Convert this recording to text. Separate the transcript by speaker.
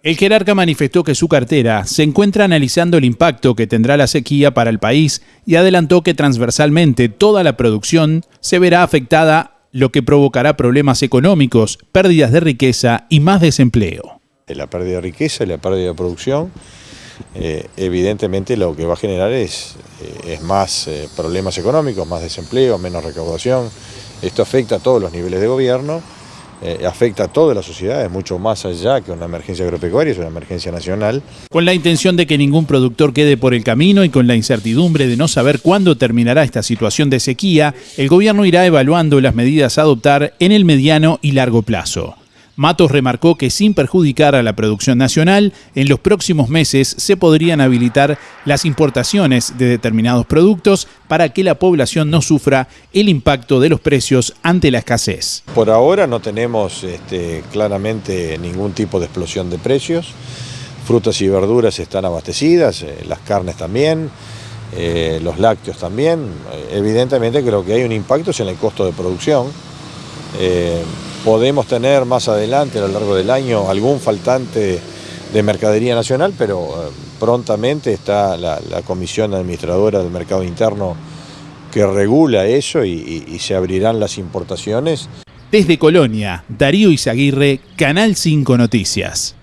Speaker 1: El jerarca manifestó que su cartera se encuentra analizando el impacto que tendrá la sequía para el país y adelantó que transversalmente toda la producción se verá afectada, lo que provocará problemas económicos, pérdidas de riqueza y más desempleo.
Speaker 2: La pérdida de riqueza y la pérdida de producción, eh, evidentemente lo que va a generar es, eh, más eh, problemas económicos, más desempleo, menos recaudación. Esto afecta a todos los niveles de gobierno eh, afecta a toda la sociedad, es mucho más allá que una emergencia agropecuaria, es una emergencia nacional.
Speaker 1: Con la intención de que ningún productor quede por el camino y con la incertidumbre de no saber cuándo terminará esta situación de sequía, el gobierno irá evaluando las medidas a adoptar en el mediano y largo plazo. Matos remarcó que sin perjudicar a la producción nacional, en los próximos meses se podrían habilitar las importaciones de determinados productos para que la población no sufra el impacto de los precios ante la escasez.
Speaker 2: Por ahora no tenemos este, claramente ningún tipo de explosión de precios. Frutas y verduras están abastecidas, eh, las carnes también, eh, los lácteos también. Evidentemente creo que hay un impacto en el costo de producción. Eh, podemos tener más adelante a lo largo del año algún faltante de mercadería nacional, pero eh, prontamente está la, comisión administradora del mercado interno que regula eso y, y se abrirán las importaciones.
Speaker 1: Desde Colonia, Darío Izaguirre, Canal 5 Noticias.